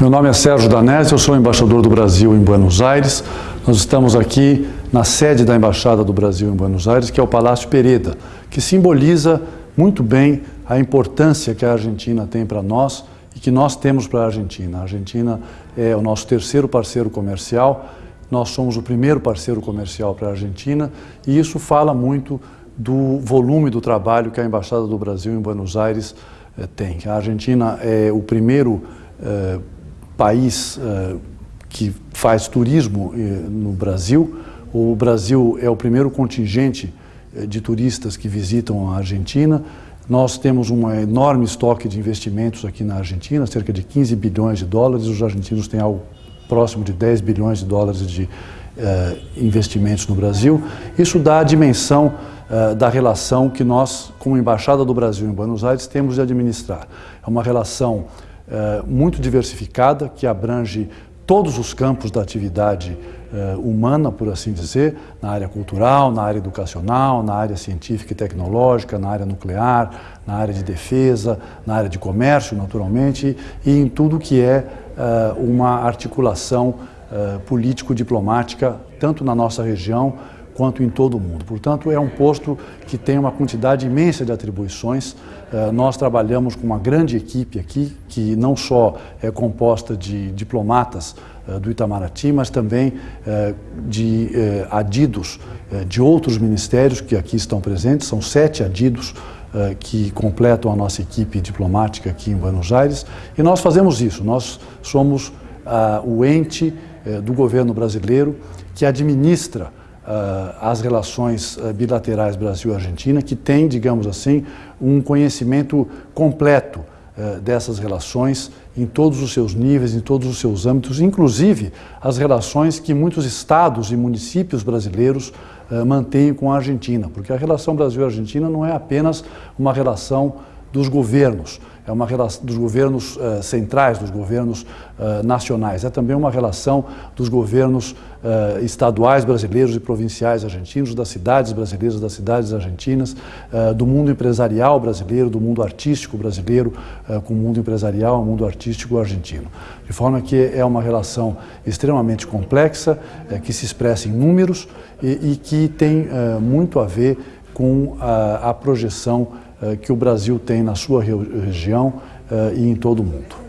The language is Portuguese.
Meu nome é Sérgio Danese, eu sou embaixador do Brasil em Buenos Aires. Nós estamos aqui na sede da Embaixada do Brasil em Buenos Aires, que é o Palácio Pereda, que simboliza muito bem a importância que a Argentina tem para nós e que nós temos para a Argentina. A Argentina é o nosso terceiro parceiro comercial, nós somos o primeiro parceiro comercial para a Argentina e isso fala muito do volume do trabalho que a Embaixada do Brasil em Buenos Aires eh, tem. A Argentina é o primeiro eh, país eh, que faz turismo eh, no Brasil. O Brasil é o primeiro contingente eh, de turistas que visitam a Argentina. Nós temos um enorme estoque de investimentos aqui na Argentina, cerca de 15 bilhões de dólares. Os argentinos têm algo próximo de 10 bilhões de dólares de investimentos no Brasil. Isso dá a dimensão da relação que nós, como Embaixada do Brasil em Buenos Aires, temos de administrar. É uma relação uh, muito diversificada, que abrange todos os campos da atividade uh, humana, por assim dizer, na área cultural, na área educacional, na área científica e tecnológica, na área nuclear, na área de defesa, na área de comércio, naturalmente, e em tudo que é uh, uma articulação político-diplomática, tanto na nossa região quanto em todo o mundo. Portanto, é um posto que tem uma quantidade imensa de atribuições. Eh, nós trabalhamos com uma grande equipe aqui, que não só é composta de diplomatas eh, do Itamaraty, mas também eh, de adidos de outros ministérios que aqui estão presentes. São sete adidos que completam a nossa equipe diplomática aqui em Buenos Aires. E nós fazemos isso, nós somos o ente do governo brasileiro que administra as relações uh, bilaterais Brasil-Argentina, que tem, digamos assim, um conhecimento completo uh, dessas relações em todos os seus níveis, em todos os seus âmbitos, inclusive as relações que muitos estados e municípios brasileiros mantêm com a Argentina, porque a relação Brasil-Argentina não é apenas uma relação dos governos, é uma relação dos governos uh, centrais, dos governos uh, nacionais, é também uma relação dos governos uh, estaduais brasileiros e provinciais argentinos, das cidades brasileiras, das cidades argentinas, do mundo empresarial brasileiro, do mundo artístico brasileiro com o mundo empresarial, o mundo artístico argentino. De forma que é uma relação extremamente complexa, que se expressa em números e, e que tem muito a ver com a, a projeção que o Brasil tem na sua região eh, e em todo o mundo.